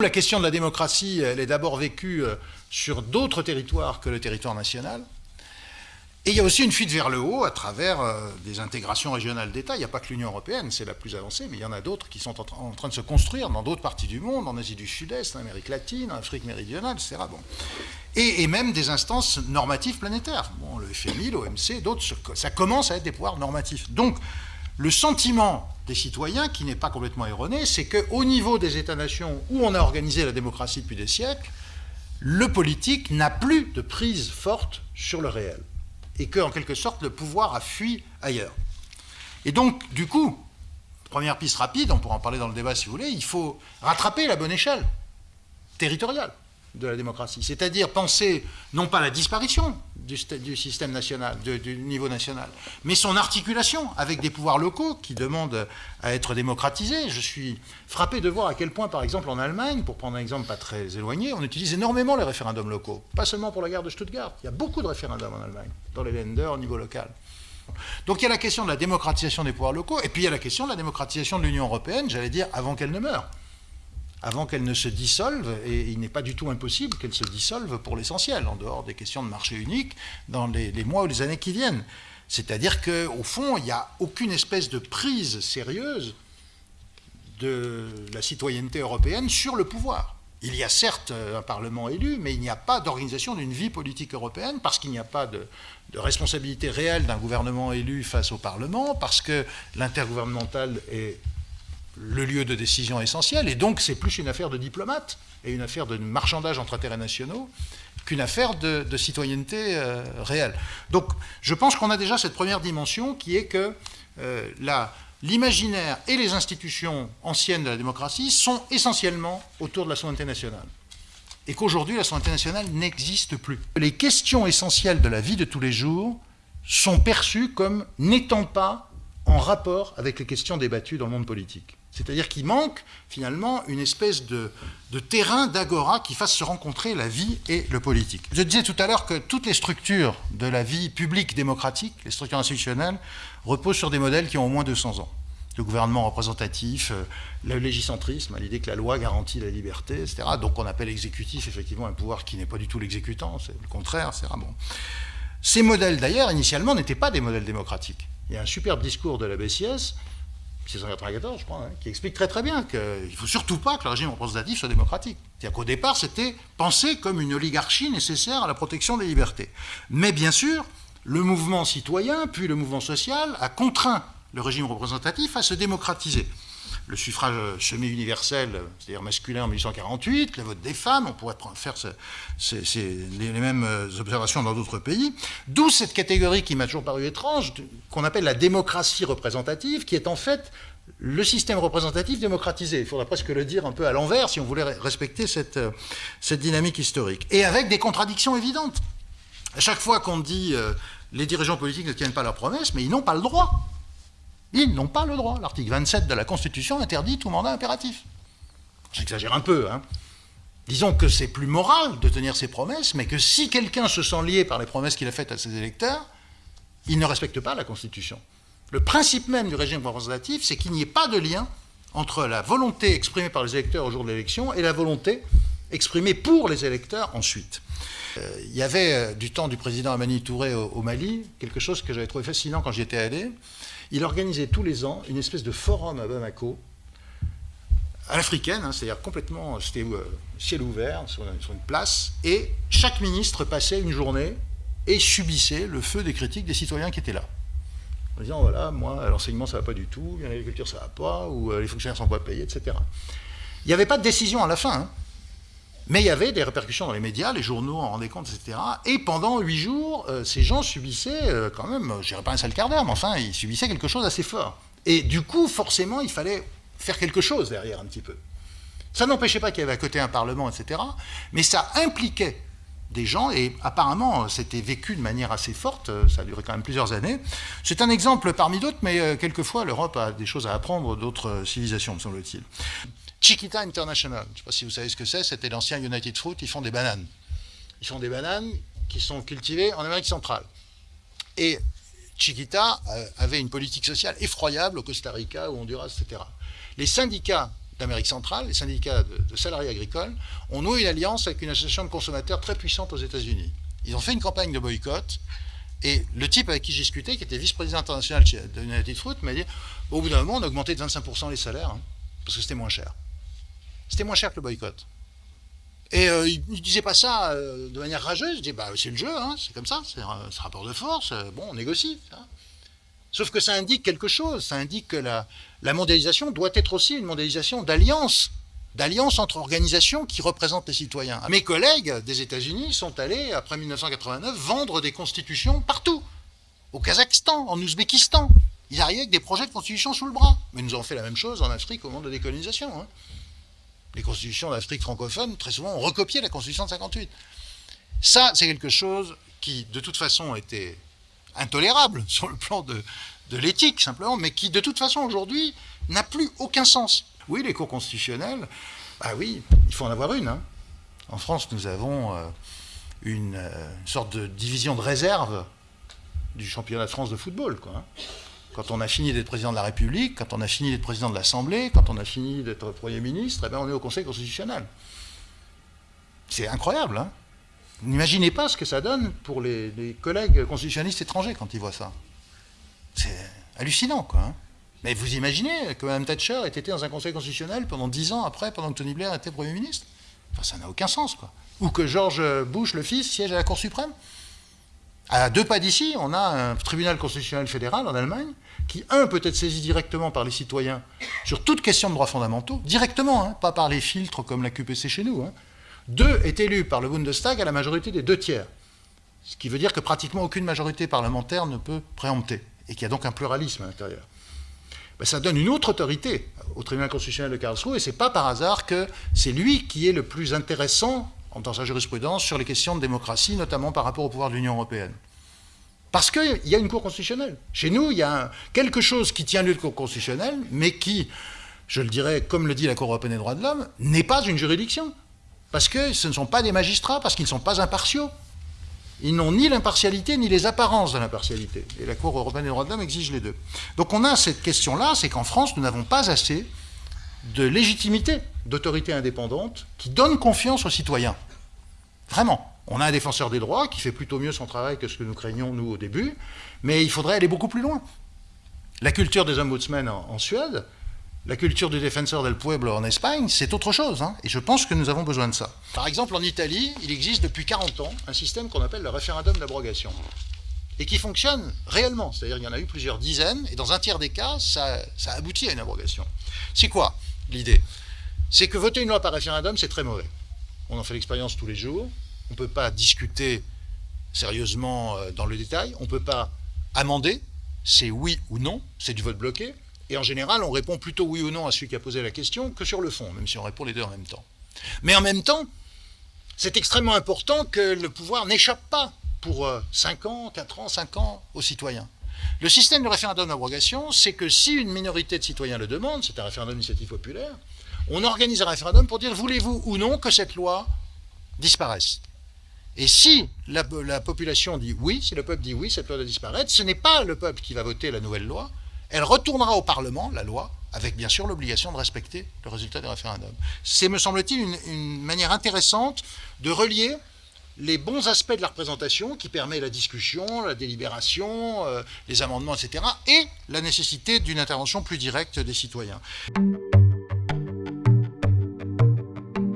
La question de la démocratie, elle est d'abord vécue euh, sur d'autres territoires que le territoire national. Et il y a aussi une fuite vers le haut à travers euh, des intégrations régionales d'États. Il n'y a pas que l'Union européenne, c'est la plus avancée, mais il y en a d'autres qui sont en, train de se construire dans d'autres parties du monde, en Asie du Sud-Est, en Amérique latine, en Afrique méridionale, etc. Bon. Et, même des instances normatives planétaires. Bon, le FMI, l'OMC, d'autres, ça commence à être des pouvoirs normatifs. Donc, le sentiment des citoyens, qui n'est pas complètement erroné, c'est qu'au niveau des États-nations où on a organisé la démocratie depuis des siècles, le politique n'a plus de prise forte sur le réel. Et qu'en quelque sorte, le pouvoir a fui ailleurs. Et donc, du coup, première piste rapide, on pourra en parler dans le débat si vous voulez, il faut rattraper la bonne échelle territoriale de la démocratie. C'est-à-dire penser non pas la disparition du, système national, du niveau national, mais son articulation avec des pouvoirs locaux qui demandent à être démocratisés. Je suis frappé de voir à quel point, par exemple, en Allemagne, pour prendre un exemple pas très éloigné, on utilise énormément les référendums locaux. Pas seulement pour la guerre de Stuttgart. Il y a beaucoup de référendums en Allemagne, dans les Länder au niveau local. Donc il y a la question de la démocratisation des pouvoirs locaux, et puis il y a la question de la démocratisation de l'Union européenne, j'allais dire, avant qu'elle ne meure avant qu'elle ne se dissolve, et il n'est pas du tout impossible qu'elle se dissolve pour l'essentiel, en dehors des questions de marché unique, dans les, mois ou les années qui viennent. C'est-à-dire qu'au fond, il n'y a aucune espèce de prise sérieuse de la citoyenneté européenne sur le pouvoir. Il y a certes un Parlement élu, mais il n'y a pas d'organisation d'une vie politique européenne parce qu'il n'y a pas de, de, responsabilité réelle d'un gouvernement élu face au Parlement, parce que l'intergouvernemental est le lieu de décision essentiel, et donc c'est plus une affaire de diplomate et une affaire de marchandage entre intérêts nationaux qu'une affaire de, citoyenneté euh, réelle. Donc je pense qu'on a déjà cette première dimension qui est que euh, l'imaginaire et les institutions anciennes de la démocratie sont essentiellement autour de la souveraineté nationale. Et qu'aujourd'hui, la souveraineté nationale n'existe plus. Les questions essentielles de la vie de tous les jours sont perçues comme n'étant pas en rapport avec les questions débattues dans le monde politique. C'est-à-dire qu'il manque finalement une espèce de, terrain d'agora qui fasse se rencontrer la vie et le politique. Je disais tout à l'heure que toutes les structures de la vie publique démocratique, les structures institutionnelles, reposent sur des modèles qui ont au moins 200 ans. Le gouvernement représentatif, euh, le légicentrisme, l'idée que la loi garantit la liberté, etc. Donc on appelle exécutif effectivement un pouvoir qui n'est pas du tout l'exécutant, c'est le contraire, etc. Bon. Ces modèles d'ailleurs, initialement, n'étaient pas des modèles démocratiques. Il y a un superbe discours de la BCS 694, je crois, hein, qui explique très très bien qu'il ne faut surtout pas que le régime représentatif soit démocratique. C'est-à-dire qu'au départ, c'était pensé comme une oligarchie nécessaire à la protection des libertés. Mais bien sûr, le mouvement citoyen, puis le mouvement social, a contraint le régime représentatif à se démocratiser le suffrage semi-universel, c'est-à-dire masculin en 1848, le vote des femmes, on pourrait faire les, mêmes observations dans d'autres pays, d'où cette catégorie qui m'a toujours paru étrange, qu'on appelle la démocratie représentative, qui est en fait le système représentatif démocratisé. Il faudrait presque le dire un peu à l'envers si on voulait respecter cette, cette dynamique historique. Et avec des contradictions évidentes. À chaque fois qu'on dit euh, les dirigeants politiques ne tiennent pas leurs promesses, mais ils n'ont pas le droit. Ils n'ont pas le droit. L'article 27 de la Constitution interdit tout mandat impératif. J'exagère un peu, hein. Disons que c'est plus moral de tenir ses promesses, mais que si quelqu'un se sent lié par les promesses qu'il a faites à ses électeurs, il ne respecte pas la Constitution. Le principe même du régime représentatif, c'est qu'il n'y ait pas de lien entre la volonté exprimée par les électeurs au jour de l'élection et la volonté exprimée pour les électeurs ensuite. Euh, il y avait, euh, du temps du président Amani Touré au Mali, quelque chose que j'avais trouvé fascinant quand j'y étais allé, il organisait tous les ans une espèce de forum à Bamako, à l'africaine, hein, c'est-à-dire complètement, c'était euh, ciel ouvert, sur, une place, et chaque ministre passait une journée et subissait le feu des critiques des citoyens qui étaient là. En disant, voilà, moi, l'enseignement, ça va pas du tout, l'agriculture, ça va pas, ou les fonctionnaires sont pas payés, etc. Il n'y avait pas de décision à la fin. Hein. Mais il y avait des répercussions dans les médias, les journaux en rendaient compte, etc. Et pendant huit jours, euh, ces gens subissaient euh, quand même, je dirais pas un seul quart d'heure, mais enfin, ils subissaient quelque chose d'assez fort. Et du coup, forcément, il fallait faire quelque chose derrière un petit peu. Ça n'empêchait pas qu'il y avait à côté un Parlement, etc. Mais ça impliquait des gens, et apparemment c'était vécu de manière assez forte, euh, ça a duré quand même plusieurs années. C'est un exemple parmi d'autres, mais quelquefois l'Europe a des choses à apprendre d'autres civilisations, me semble-t-il. Chiquita International, je ne sais pas si vous savez ce que c'est, c'était l'ancien United Fruit, ils font des bananes. Ils font des bananes qui sont cultivées en Amérique centrale. Et Chiquita euh, avait une politique sociale effroyable au Costa Rica, au Honduras, etc. Les syndicats d'Amérique centrale, les syndicats de, salariés agricoles, ont noué une alliance avec une association de consommateurs très puissante aux États-Unis. Ils ont fait une campagne de boycott, et le type avec qui j'ai discuté, qui était vice-président international de United Fruit, m'a dit au bout d'un moment, on a augmenté de 25% les salaires, hein, parce que c'était moins cher. C'était moins cher que le boycott. Et euh, il ne disait pas ça euh, de manière rageuse, il disait bah, c'est le jeu, hein, c'est comme ça, c'est un, rapport de force, euh, bon, on négocie. Sauf que ça indique quelque chose, ça indique que la, mondialisation doit être aussi une mondialisation d'alliance, d'alliance entre organisations qui représentent les citoyens. Mes collègues des États-Unis sont allés, après 1989, vendre des constitutions partout, au Kazakhstan, en Ouzbékistan. Ils arrivaient avec des projets de constitution sous le bras. Mais nous avons fait la même chose en Afrique au moment de la décolonisation. Hein les constitutions d'Afrique francophone, très souvent, ont recopié la constitution de 58. Ça, c'est quelque chose qui, de toute façon, était intolérable sur le plan de, l'éthique, simplement, mais qui, de toute façon, aujourd'hui, n'a plus aucun sens. Oui, les cours constitutionnels, bah oui, il faut en avoir une. Hein. En France, nous avons euh, une, euh, sorte de division de réserve du championnat de France de football. Hein. Quand on a fini d'être président de la République, quand on a fini d'être président de l'Assemblée, quand on a fini d'être Premier ministre, eh bien on est au Conseil constitutionnel. C'est incroyable, hein N'imaginez pas ce que ça donne pour les, collègues constitutionnalistes étrangers quand ils voient ça. C'est hallucinant, quoi. Hein. Mais vous imaginez que Mme Thatcher ait été dans un conseil constitutionnel pendant dix ans après, pendant que Tony Blair était Premier ministre Enfin, ça n'a aucun sens, quoi. Ou que George Bush, le fils, siège à la Cour suprême à deux pas d'ici, on a un tribunal constitutionnel fédéral en Allemagne qui, un, peut être saisi directement par les citoyens sur toute question de droits fondamentaux, directement, hein, pas par les filtres comme la QPC chez nous. Hein. Deux, est élu par le Bundestag à la majorité des deux tiers. Ce qui veut dire que pratiquement aucune majorité parlementaire ne peut préempter, et qu'il y a donc un pluralisme à l'intérieur. Ben, ça donne une autre autorité au tribunal constitutionnel de Karlsruhe, et c'est pas par hasard que c'est lui qui est le plus intéressant dans sa jurisprudence sur les questions de démocratie, notamment par rapport au pouvoir de l'Union européenne. Parce qu'il y a une Cour constitutionnelle. Chez nous, il y a quelque chose qui tient lieu de Cour constitutionnelle, mais qui, je le dirais, comme le dit la Cour européenne des droits de l'homme, n'est pas une juridiction. Parce que ce ne sont pas des magistrats, parce qu'ils ne sont pas impartiaux. Ils n'ont ni l'impartialité, ni les apparences de l'impartialité. Et la Cour européenne des droits de l'homme exige les deux. Donc on a cette question-là, c'est qu'en France, nous n'avons pas assez de légitimité d'autorité indépendante qui donne confiance aux citoyens. Vraiment. On a un défenseur des droits qui fait plutôt mieux son travail que ce que nous craignions, nous, au début, mais il faudrait aller beaucoup plus loin. La culture des ombudsmen en, en Suède, la culture du défenseur del pueblo en Espagne, c'est autre chose, hein, et je pense que nous avons besoin de ça. Par exemple, en Italie, il existe depuis 40 ans un système qu'on appelle le référendum d'abrogation, et qui fonctionne réellement, c'est-à-dire qu'il y en a eu plusieurs dizaines, et dans un tiers des cas, ça, ça aboutit à une abrogation. C'est quoi l'idée? C'est que voter une loi par référendum, c'est très mauvais. On en fait l'expérience tous les jours, on ne peut pas discuter sérieusement euh, dans le détail, on ne peut pas amender, c'est oui ou non, c'est du vote bloqué, et en général, on répond plutôt oui ou non à celui qui a posé la question que sur le fond, même si on répond les deux en même temps. Mais en même temps, c'est extrêmement important que le pouvoir n'échappe pas pour 5 euh, ans, 4 ans, 5 ans aux citoyens. Le système de référendum d'abrogation, c'est que si une minorité de citoyens le demande, c'est un référendum d'initiative populaire, on organise un référendum pour dire voulez-vous ou non que cette loi disparaisse? Et si la, population dit oui, si le peuple dit oui, cette loi doit disparaître, ce n'est pas le peuple qui va voter la nouvelle loi, elle retournera au Parlement, la loi, avec bien sûr l'obligation de respecter le résultat du référendum. C'est, me semble-t-il, une, manière intéressante de relier les bons aspects de la représentation qui permet la discussion, la délibération, euh, les amendements, etc., et la nécessité d'une intervention plus directe des citoyens.